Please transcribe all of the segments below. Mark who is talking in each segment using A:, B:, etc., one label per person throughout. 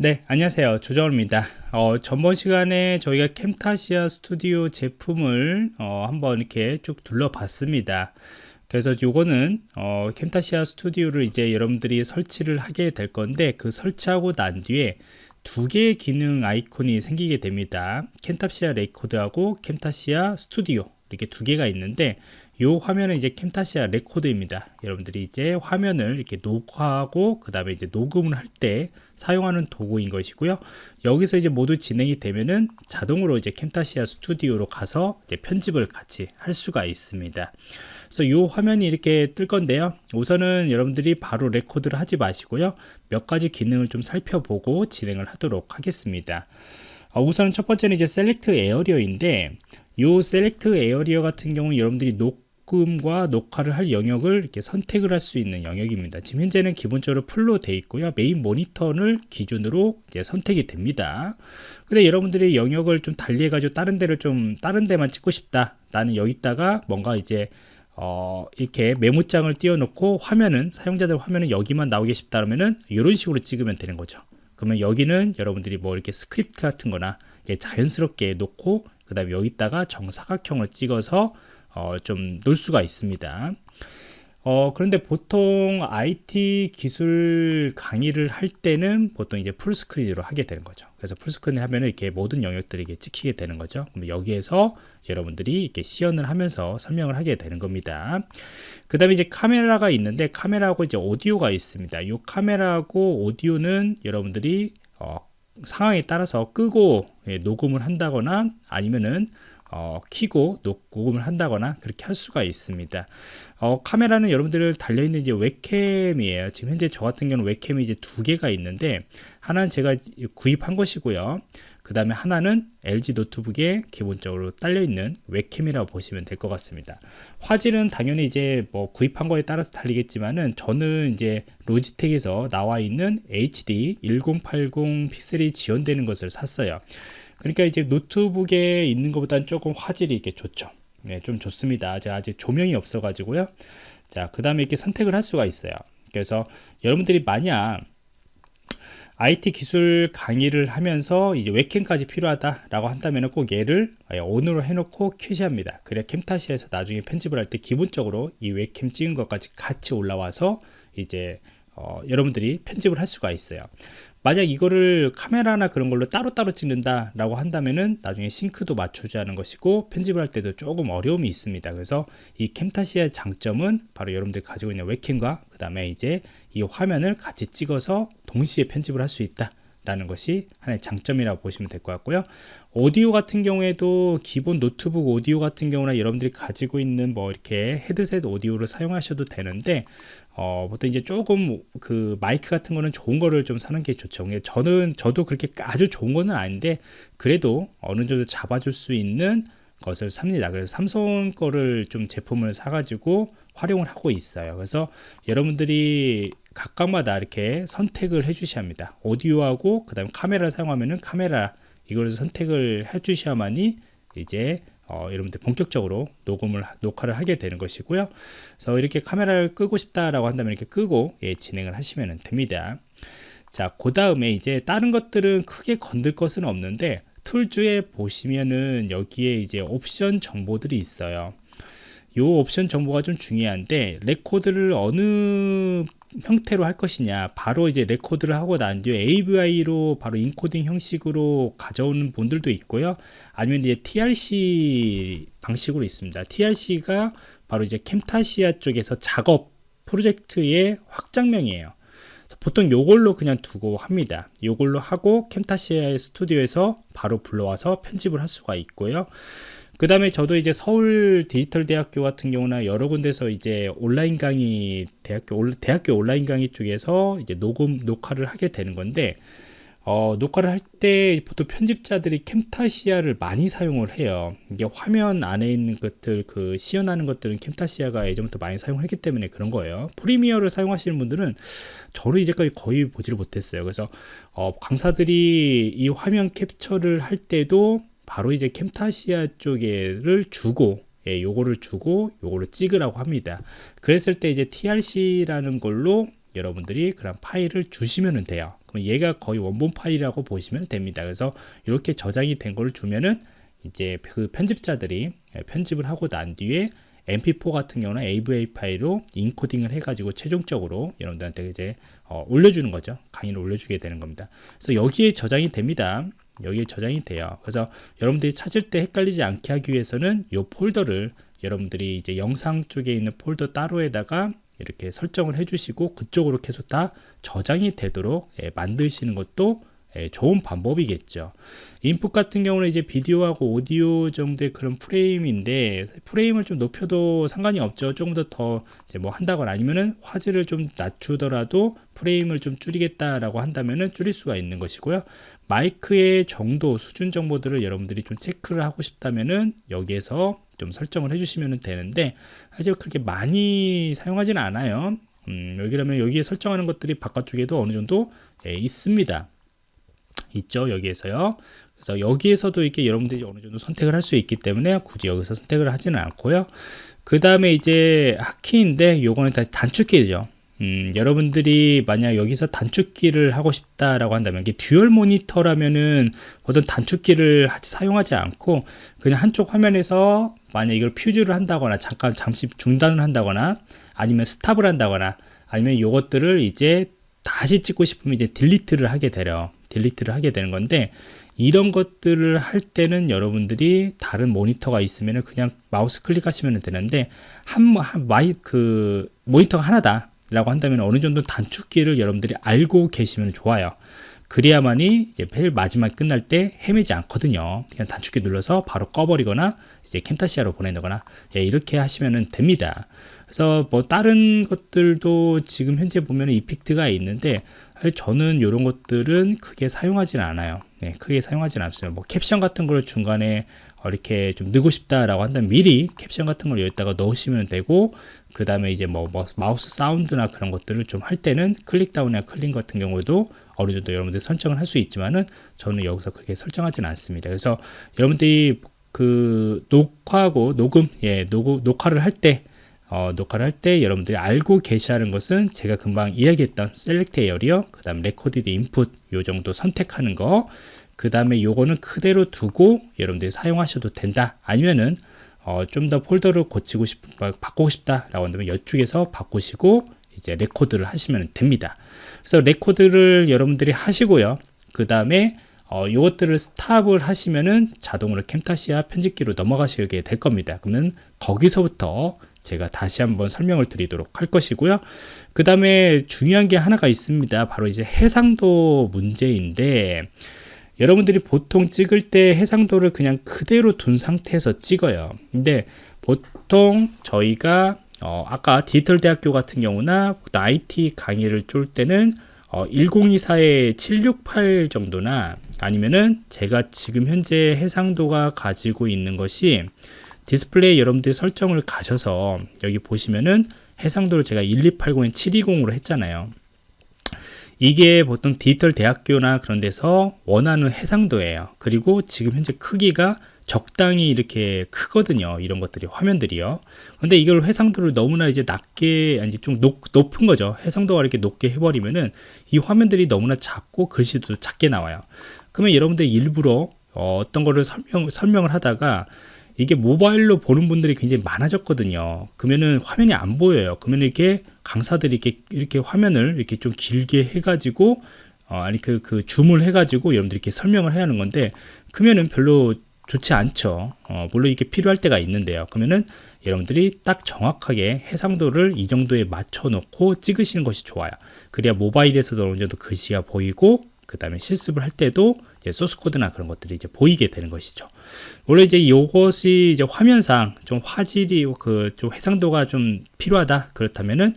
A: 네 안녕하세요. 조정호입니다. 어, 전번 시간에 저희가 Camtasia Studio 제품을 어, 한번 이렇게 쭉 둘러봤습니다. 그래서 요거는 어, Camtasia Studio를 이제 여러분들이 설치를 하게 될 건데 그 설치하고 난 뒤에 두 개의 기능 아이콘이 생기게 됩니다. Camtasia Record하고 Camtasia Studio 이렇게 두 개가 있는데 이 화면은 이제 Camtasia Record입니다. 여러분들이 이제 화면을 이렇게 녹화하고 그 다음에 이제 녹음을 할 때 사용하는 도구인 것이고요. 여기서 이제 모두 진행이 되면은 자동으로 이제 Camtasia Studio로 가서 이제 편집을 같이 할 수가 있습니다. 그래서 이 화면이 이렇게 뜰 건데요. 우선은 여러분들이 바로 record를 하지 마시고요. 몇 가지 기능을 좀 살펴보고 진행을 하도록 하겠습니다. 어, 우선은 첫 번째는 이제 select area인데 이 select area 같은 경우는 여러분들이 녹 녹음과 녹화를 할 영역을 이렇게 선택을 할 수 있는 영역입니다. 지금 현재는 기본적으로 full로 돼 있고요. 메인 모니터를 기준으로 이제 선택이 됩니다. 근데 여러분들이 영역을 좀 달리해 가지고 다른 데를 좀 다른 데만 찍고 싶다. 나는 여기다가 뭔가 이제 어, 이렇게 메모장을 띄워놓고 화면은 사용자들 화면은 여기만 나오게 싶다 그러면은 이런 식으로 찍으면 되는 거죠. 그러면 여기는 여러분들이 뭐 이렇게 스크립트 같은 거나 자연스럽게 놓고 그 다음에 여기다가 정사각형을 찍어서 어, 좀 놀 수가 있습니다. 어, 그런데 보통 IT 기술 강의를 할 때는 보통 이제 full screen으로 하게 되는 거죠. 그래서 full screen 하면 이렇게 모든 영역들이 이렇게 찍히게 되는 거죠. 그럼 여기에서 여러분들이 이렇게 시연을 하면서 설명을 하게 되는 겁니다. 그 다음에 이제 카메라가 있는데 카메라하고 이제 오디오가 있습니다. 이 카메라하고 오디오는 여러분들이 어, 상황에 따라서 끄고 예, 녹음을 한다거나 아니면은 어, 키고 녹음을 한다거나 그렇게 할 수가 있습니다. 어, 카메라는 여러분들 달려있는 이제 웹캠이에요. 지금 현재 저 같은 경우는 웹캠이 이제 두 개가 있는데 하나는 제가 구입한 것이고요. 그 다음에 하나는 LG 노트북에 기본적으로 딸려있는 웹캠이라고 보시면 될 것 같습니다. 화질은 당연히 이제 뭐 구입한 거에 따라서 달리겠지만은 저는 이제 로지텍에서 나와 있는 HD 1080 픽셀이 지원되는 것을 샀어요. 그러니까 이제 노트북에 있는 것보다는 조금 화질이 이렇게 좋죠 네, 좀 좋습니다 제가 아직 조명이 없어 가지고요 자그 다음에 이렇게 선택을 할 수가 있어요 그래서 여러분들이 만약 IT 기술 강의를 하면서 이제 웹캠까지 필요하다라고 한다면 꼭 얘를 온으로 해놓고 켜시합니다. 그래야 캠타시에서 나중에 편집을 할 때 기본적으로 이 웹캠 찍은 것까지 같이 올라와서 이제 어, 여러분들이 편집을 할 수가 있어요. 만약 이거를 카메라나 그런 걸로 따로따로 찍는다 라고 한다면은 나중에 싱크도 맞춰줘야 하는 것이고 편집을 할 때도 조금 어려움이 있습니다. 그래서 이 캠타시아의 장점은 바로 여러분들이 가지고 있는 웹캠과 그 다음에 이제 이 화면을 같이 찍어서 동시에 편집을 할 수 있다 라는 것이 하나의 장점이라고 보시면 될 것 같고요 오디오 같은 경우에도 기본 노트북 오디오 같은 경우나 여러분들이 가지고 있는 뭐 이렇게 헤드셋 오디오를 사용하셔도 되는데 어, 보통 이제 조금 그 마이크 같은 거는 좋은 거를 좀 사는 게 좋죠. 저는 저도 그렇게 아주 좋은 거는 아닌데 그래도 어느 정도 잡아줄 수 있는 것을 삽니다. 그래서 삼성 거를 좀 제품을 사가지고 활용을 하고 있어요. 그래서 여러분들이 각각마다 이렇게 선택을 해 주셔야 합니다. 오디오하고 그 다음에 카메라를 사용하면은 카메라 이걸 선택을 해 주셔야만이 이제 어, 여러분들 본격적으로 녹음을 녹화를 하게 되는 것이고요 그래서 이렇게 카메라를 끄고 싶다라고 한다면 이렇게 끄고 예, 진행을 하시면 됩니다 자 그 다음에 이제 다른 것들은 크게 건들 것은 없는데 Tools에 보시면은 여기에 이제 옵션 정보들이 있어요. 이 옵션 정보가 좀 중요한데 record를 어느 형태로 할 것이냐 바로 이제 record를 하고 난 뒤에 AVI로 바로 인코딩 형식으로 가져오는 분들도 있고요. 아니면 이제 TRC 방식으로 있습니다. TRC가 바로 이제 캠타시아 쪽에서 작업 프로젝트의 확장명이에요 보통 요걸로 그냥 두고 합니다. 요걸로 하고 캠타시아의 스튜디오에서 바로 불러와서 편집을 할 수가 있고요. 그 다음에 저도 이제 서울 디지털 대학교 같은 경우나 여러 군데서 이제 온라인 강의 대학교 대학교 온라인 강의 쪽에서 이제 녹음 녹화를 하게 되는 건데 어, 녹화를 할 때 보통 편집자들이 캠타시아를 많이 사용을 해요. 이게 화면 안에 있는 것들 그 시연하는 것들은 캠타시아가 예전부터 많이 사용을 했기 때문에 그런 거예요. 프리미어를 사용하시는 분들은 저를 이제까지 거의 보지를 못했어요. 그래서 어, 강사들이 이 화면 캡처를 할 때도 바로 이제 캠타시아 쪽에를 주고 예, 요거를 주고 요거를 찍으라고 합니다. 그랬을 때 이제 trc라는 걸로 여러분들이 그런 파일을 주시면 돼요 그럼 얘가 거의 원본 파일이라고 보시면 됩니다. 그래서 이렇게 저장이 된 걸 주면은 이제 그 편집자들이 편집을 하고 난 뒤에 mp4 같은 경우는 AVI 파일로 인코딩을 해가지고 최종적으로 여러분들한테 이제 어, 올려주는 거죠. 강의를 올려주게 되는 겁니다. 그래서 여기에 저장이 됩니다. 여기에 저장이 돼요. 그래서 여러분들이 찾을 때 헷갈리지 않게 하기 위해서는 이 폴더를 여러분들이 이제 영상 쪽에 있는 폴더 따로에다가 이렇게 설정을 해주시고 그쪽으로 계속 다 저장이 되도록 예, 만드시는 것도 예, 좋은 방법이겠죠. input 같은 경우는 이제 비디오하고 오디오 정도의 그런 프레임인데 프레임을 좀 높여도 상관이 없죠. 조금 더더 뭐 한다거나 아니면은 화질을 좀 낮추더라도 프레임을 좀 줄이겠다라고 한다면은 줄일 수가 있는 것이고요. 마이크의 정도 수준 정보들을 여러분들이 좀 체크를 하고 싶다면은 여기에서 좀 설정을 해주시면 되는데 사실 그렇게 많이 사용하지는 않아요. 음, 여기라면 여기에 설정하는 것들이 바깥쪽에도 어느 정도 예, 있습니다. 있죠 여기에서요 그래서 여기에서도 이렇게 여러분들이 어느 정도 선택을 할 수 있기 때문에 굳이 여기서 선택을 하지는 않고요 그 다음에 이제 hotkey인데 요거는 다 단축키죠 음, 여러분들이 만약 여기서 단축키를 하고 싶다라고 한다면 이게 dual 모니터라면은 보통 단축키를 사용하지 않고 그냥 한쪽 화면에서 만약 이걸 pause를 한다거나 잠깐 잠시 중단을 한다거나 아니면 stop을 한다거나 아니면 이것들을 이제 다시 찍고 싶으면 이제 delete를 하게 되려 delete를 하게 되는 건데 이런 것들을 할 때는 여러분들이 다른 모니터가 있으면 그냥 마우스 클릭하시면 되는데 한, 한 마이 그 모니터가 하나다 라고 한다면 어느 정도 단축키를 여러분들이 알고 계시면 좋아요. 그래야만이 이제 벨 마지막 끝날 때 헤매지 않거든요. 그냥 단축키 눌러서 바로 꺼버리거나 이제 캠타시아로 보내거나 예, 이렇게 하시면 됩니다. 그래서 뭐 다른 것들도 지금 현재 보면 effect가 있는데 저는 이런 것들은 크게 사용하지는 않아요. 네, 크게 사용하지는 않습니다. 뭐 캡션 같은 걸 중간에 이렇게 좀 넣고 싶다라고 한다면 미리 캡션 같은 걸 여기다가 넣으시면 되고 그 다음에 이제 뭐, 뭐, 마우스 사운드나 그런 것들을 좀 할 때는 click down이나 클릭 같은 경우도 어느 정도 여러분들 설정을 할 수 있지만은 저는 여기서 그렇게 설정하지는 않습니다. 그래서 여러분들이 그 녹화하고 녹음 예 녹, 녹화를 할 때 어, 녹화를 할 때 여러분들이 알고 계셔야 하는 것은 제가 금방 이야기했던 select area 그 다음 recorded input 요 정도 선택하는 거 그 다음에 요거는 그대로 두고 여러분들이 사용하셔도 된다. 아니면은 어, 좀 더 폴더를 고치고 싶 바꾸고 싶다 라고 한다면 이쪽에서 바꾸시고 이제 record를 하시면 됩니다. 그래서 record를 여러분들이 하시고요. 그 다음에 어, 이것들을 stop을 하시면은 자동으로 캠타시아 편집기로 넘어가시게 될 겁니다. 그러면 거기서부터 제가 다시 한번 설명을 드리도록 할 것이고요. 그 다음에 중요한 게 하나가 있습니다. 바로 이제 해상도 문제인데 여러분들이 보통 찍을 때 해상도를 그냥 그대로 둔 상태에서 찍어요. 근데 보통 저희가 어, 아까 디지털 대학교 같은 경우나 IT 강의를 쫄 때는 어, 1024에 768 정도나 아니면은 제가 지금 현재 해상도가 가지고 있는 것이 디스플레이 여러분들이 설정을 가셔서 여기 보시면은 해상도를 제가 1280에 720으로 했잖아요 이게 보통 디지털 대학교나 그런 데서 원하는 해상도예요. 그리고 지금 현재 크기가 적당히 이렇게 크거든요. 이런 것들이 화면들이요. 근데 이걸 해상도를 너무나 이제 낮게 아니 좀 높, 높은 거죠. 해상도가 이렇게 높게 해버리면은 이 화면들이 너무나 작고 글씨도 작게 나와요. 그러면 여러분들이 일부러 어, 어떤 거를 설명, 설명을 하다가 이게 모바일로 보는 분들이 굉장히 많아졌거든요. 그러면은 화면이 안 보여요. 그러면 이렇게 강사들이 이렇게 이렇게 화면을 이렇게 좀 길게 해가지고 어, 아니 그, 그 줌을 해가지고 여러분들이 이렇게 설명을 해야 하는 건데 그러면은 별로 좋지 않죠. 어, 물론 이게 필요할 때가 있는데요. 그러면은 여러분들이 딱 정확하게 해상도를 이 정도에 맞춰 놓고 찍으시는 것이 좋아요. 그래야 모바일에서도 어느 정도 글씨가 보이고 그 다음에 실습을 할 때도 소스 코드나 그런 것들이 이제 보이게 되는 것이죠. 원래 이제 이것이 이제 화면상 좀 화질이 그 좀 해상도가 좀 필요하다 그렇다면은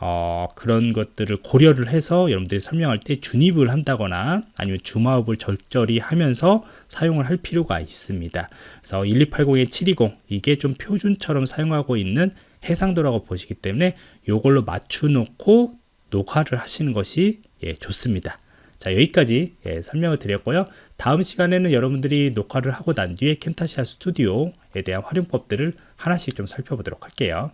A: 어, 그런 것들을 고려를 해서 여러분들이 설명할 때 준입을 한다거나 아니면 줌아웃을 적절히 하면서 사용을 할 필요가 있습니다. 그래서 1280에 720 이게 좀 표준처럼 사용하고 있는 해상도라고 보시기 때문에 이걸로 맞춰 놓고 녹화를 하시는 것이 예, 좋습니다. 자 여기까지 예, 설명을 드렸고요. 다음 시간에는 여러분들이 녹화를 하고 난 뒤에 캠타시아 스튜디오에 대한 활용법들을 하나씩 좀 살펴보도록 할게요